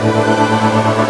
ババババババ。